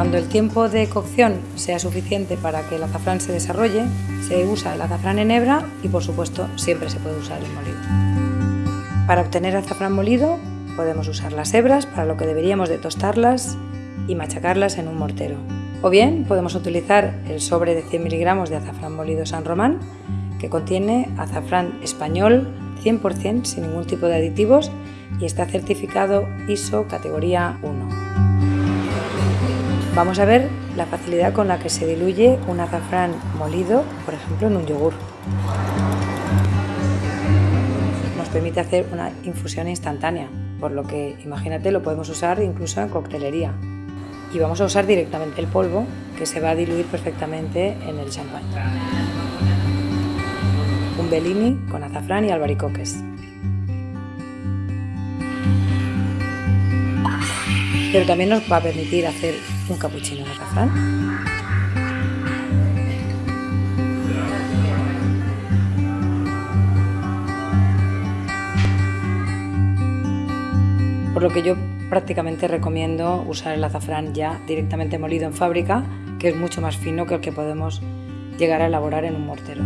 Cuando el tiempo de cocción sea suficiente para que el azafrán se desarrolle, se usa el azafrán en hebra y por supuesto siempre se puede usar el molido. Para obtener azafrán molido podemos usar las hebras para lo que deberíamos de tostarlas y machacarlas en un mortero. O bien podemos utilizar el sobre de 100 miligramos de azafrán molido San Román que contiene azafrán español 100% sin ningún tipo de aditivos y está certificado ISO categoría 1. Vamos a ver la facilidad con la que se diluye un azafrán molido, por ejemplo, en un yogur. Nos permite hacer una infusión instantánea, por lo que imagínate lo podemos usar incluso en coctelería. Y vamos a usar directamente el polvo que se va a diluir perfectamente en el champán. Un Bellini con azafrán y albaricoques. pero también nos va a permitir hacer un capuchino de azafrán. Por lo que yo prácticamente recomiendo usar el azafrán ya directamente molido en fábrica, que es mucho más fino que el que podemos llegar a elaborar en un mortero.